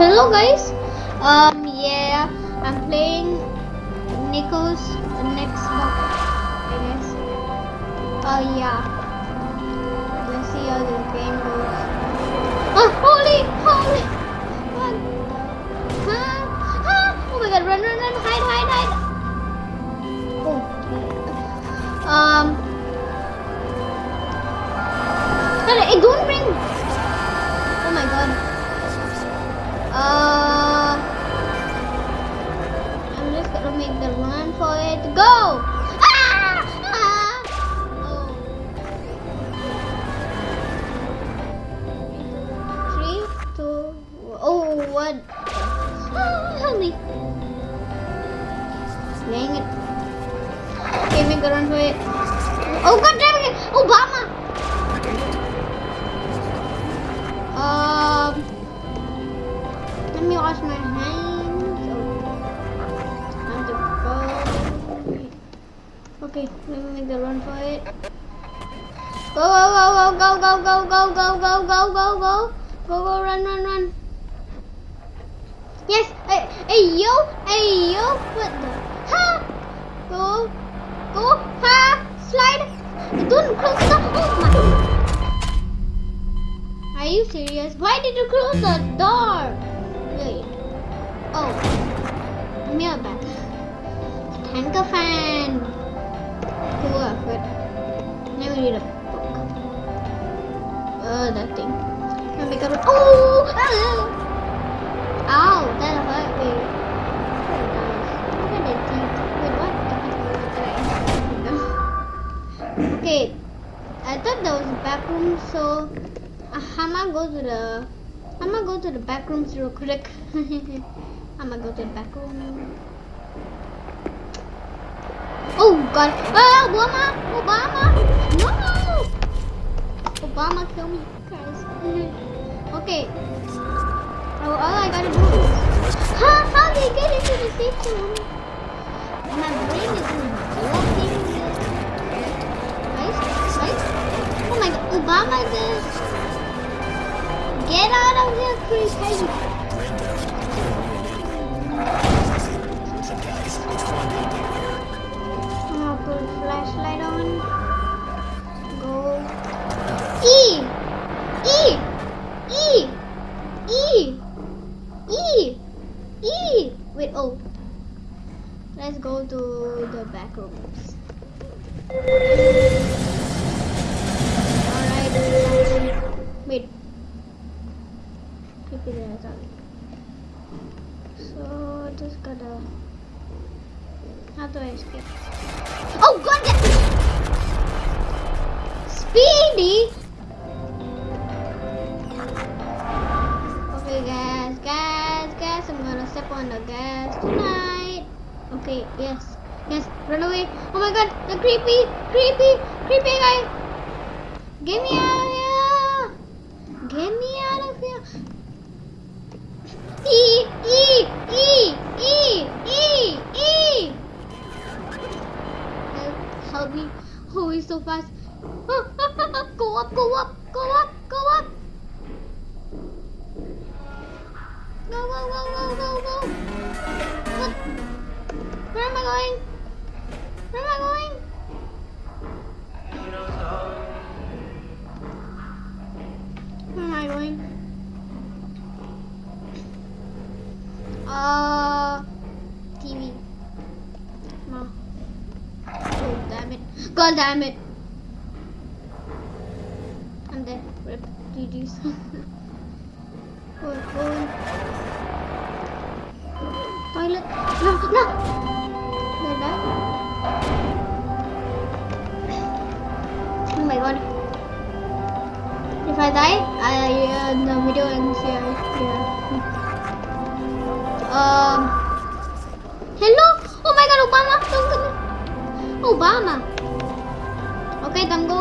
Hello guys. Um yeah, I'm playing Nico's Nextbots. I guess. Oh yeah. Let's see how the game goes. Oh holy holy run. Huh? Oh my god, run run run hide hide hide. Oh um Hey, don't make the run for it. Go! Ah! Ah! Oh. Three, two, oh, one. Ah, me. Dang it. Okay, make a run for it. Oh, god damn it! Obama! Um, let me wash my hands. Okay, let me make the run for it. Go, go, go, go, go, go, go, go, go, go, go, go, go, go, go, run, run, run. Yes, hey, hey, yo, hey, yo, what the? Ha! Go, go, ha! Slide. Don't close the. Oh my. Are you serious? Why did you close the door? Wait. Oh. Mirror back. Tanker fan. Cool outfit. Let me read a book. Oh, that thing. Let me go. Oh! Ah! Ow! That hurt me. Okay. I thought that was a back room, so uh, I'm gonna go to the I'm gonna go to the back rooms real quick. I'm gonna go to the back room. Oh god! Ah, Obama! Obama! No! Obama kill me, okay. Oh, all I gotta do is how how they get into the safe room? My brain is blocking this. Right? Oh my god! Obama just Get out of here, Chris Wait, oh. Let's go to the back rooms. Alright. Wait. keep it as on. So just gotta. How do I escape? Oh god! Speedy! On the gas tonight. Okay, yes, yes, run away! Oh my god, the creepy, creepy, creepy guy! Get me out of here! Get me out of here! E E E E E E. Help, help me! Oh, he's so fast! go up! Go up! Go up! I going? Where am I going? Where am I going? Uh, TV. No. Oh, damn it. God damn it. I'm dead. Rip. GG's. Toilet. No, no. I die, I, uh, the video ends here. Um. Hello? Oh my god, Obama! Obama. Okay, then go,